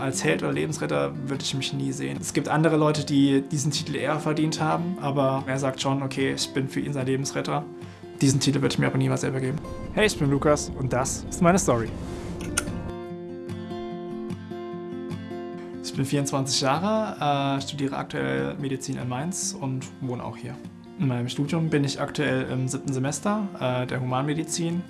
Als Held oder Lebensretter würde ich mich nie sehen. Es gibt andere Leute, die diesen Titel eher verdient haben, aber er sagt schon, okay, ich bin für ihn sein Lebensretter. Diesen Titel würde ich mir aber niemals selber geben. Hey, ich bin Lukas und das ist meine Story. Ich bin 24 Jahre, äh, studiere aktuell Medizin in Mainz und wohne auch hier. In meinem Studium bin ich aktuell im siebten Semester äh, der Humanmedizin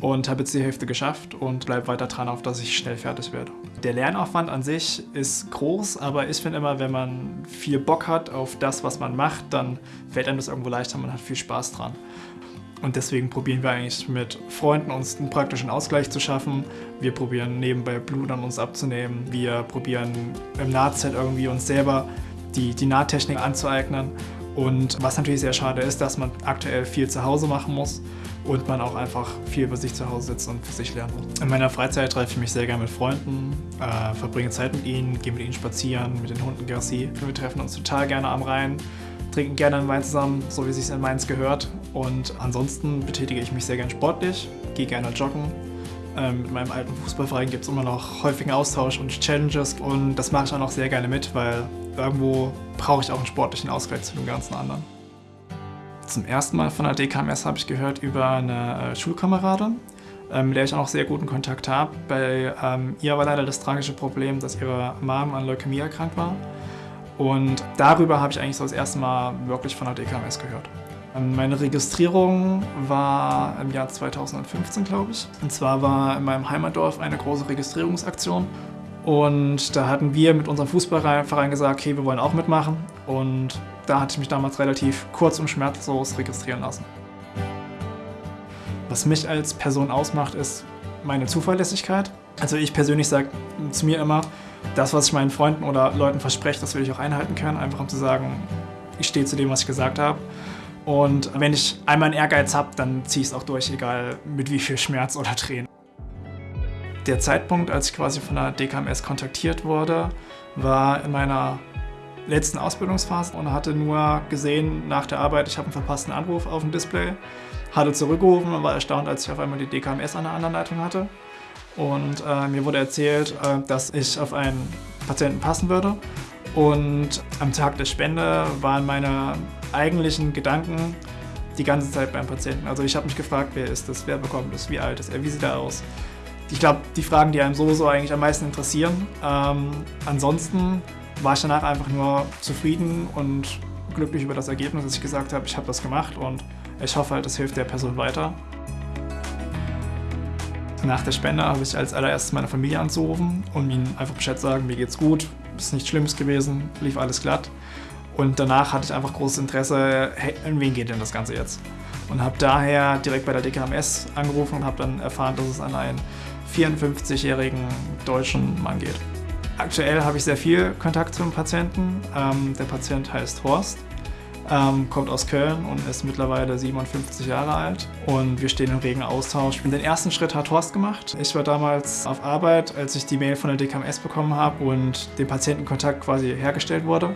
und habe jetzt die Hälfte geschafft und bleibe weiter dran, auf dass ich schnell fertig werde. Der Lernaufwand an sich ist groß, aber ich finde immer, wenn man viel Bock hat auf das, was man macht, dann fällt einem das irgendwo leichter, man hat viel Spaß dran. Und deswegen probieren wir eigentlich mit Freunden uns einen praktischen Ausgleich zu schaffen. Wir probieren nebenbei Blut an uns abzunehmen. Wir probieren im Nahtzeit irgendwie uns selber die, die Nahtechnik anzueignen. Und was natürlich sehr schade ist, dass man aktuell viel zu Hause machen muss und man auch einfach viel bei sich zu Hause sitzt und für sich lernen muss. In meiner Freizeit treffe ich mich sehr gerne mit Freunden, äh, verbringe Zeit mit ihnen, gehe mit ihnen spazieren, mit den Hunden Gassi. Wir treffen uns total gerne am Rhein, trinken gerne einen Wein zusammen, so wie es sich in Mainz gehört. Und ansonsten betätige ich mich sehr gerne sportlich, gehe gerne joggen. Ähm, mit meinem alten Fußballverein gibt es immer noch häufigen Austausch und Challenges und das mache ich auch noch sehr gerne mit, weil irgendwo brauche ich auch einen sportlichen Ausgleich zu dem ganzen anderen. Zum ersten Mal von der DKMS habe ich gehört über eine äh, Schulkameradin, ähm, mit der ich auch noch sehr guten Kontakt habe. Bei ähm, ihr war leider das tragische Problem, dass ihre Mom an Leukämie erkrankt war. Und darüber habe ich eigentlich so das erste Mal wirklich von der DKMS gehört. Ähm, meine Registrierung war im Jahr 2015, glaube ich. Und zwar war in meinem Heimatdorf eine große Registrierungsaktion. Und da hatten wir mit unserem Fußballverein gesagt, okay, wir wollen auch mitmachen. Und da hatte ich mich damals relativ kurz und schmerzlos registrieren lassen. Was mich als Person ausmacht, ist meine Zuverlässigkeit. Also ich persönlich sage zu mir immer, das, was ich meinen Freunden oder Leuten verspreche, das will ich auch einhalten können, einfach um zu sagen, ich stehe zu dem, was ich gesagt habe. Und wenn ich einmal einen Ehrgeiz habe, dann ziehe ich es auch durch, egal mit wie viel Schmerz oder Tränen. Der Zeitpunkt, als ich quasi von der DKMS kontaktiert wurde, war in meiner letzten Ausbildungsphase und hatte nur gesehen nach der Arbeit, ich habe einen verpassten Anruf auf dem Display, hatte zurückgerufen und war erstaunt, als ich auf einmal die DKMS an der anderen Leitung hatte. Und äh, mir wurde erzählt, äh, dass ich auf einen Patienten passen würde. Und am Tag der Spende waren meine eigentlichen Gedanken die ganze Zeit beim Patienten. Also ich habe mich gefragt, wer ist das, wer bekommt das, wie alt ist er, wie sieht er aus. Ich glaube, die Fragen, die einem sowieso eigentlich am meisten interessieren. Ähm, ansonsten war ich danach einfach nur zufrieden und glücklich über das Ergebnis, dass ich gesagt habe, ich habe das gemacht und ich hoffe halt, das hilft der Person weiter. Nach der Spende habe ich als allererstes meine Familie anzurufen und ihnen einfach Bescheid sagen, mir geht's gut, ist nichts Schlimmes gewesen, lief alles glatt. Und danach hatte ich einfach großes Interesse, hey, in wen geht denn das Ganze jetzt? Und habe daher direkt bei der DKMS angerufen und habe dann erfahren, dass es an einen 54-jährigen deutschen Mann geht. Aktuell habe ich sehr viel Kontakt zum Patienten. Ähm, der Patient heißt Horst, ähm, kommt aus Köln und ist mittlerweile 57 Jahre alt und wir stehen im regen Austausch. Den ersten Schritt hat Horst gemacht. Ich war damals auf Arbeit, als ich die Mail von der DKMS bekommen habe und dem Patientenkontakt quasi hergestellt wurde.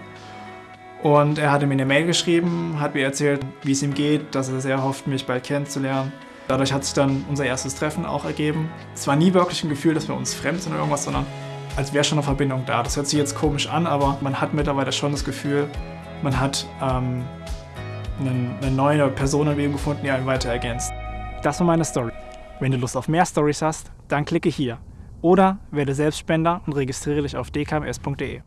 Und er hatte mir eine Mail geschrieben, hat mir erzählt, wie es ihm geht, dass er sehr hofft, mich bald kennenzulernen. Dadurch hat sich dann unser erstes Treffen auch ergeben. Es war nie wirklich ein Gefühl, dass wir uns fremd sind oder irgendwas, sondern als wäre schon eine Verbindung da. Das hört sich jetzt komisch an, aber man hat mittlerweile schon das Gefühl, man hat ähm, eine, eine neue Person im Leben gefunden, die einen weiter ergänzt. Das war meine Story. Wenn du Lust auf mehr Stories hast, dann klicke hier. Oder werde Selbstspender und registriere dich auf dkms.de.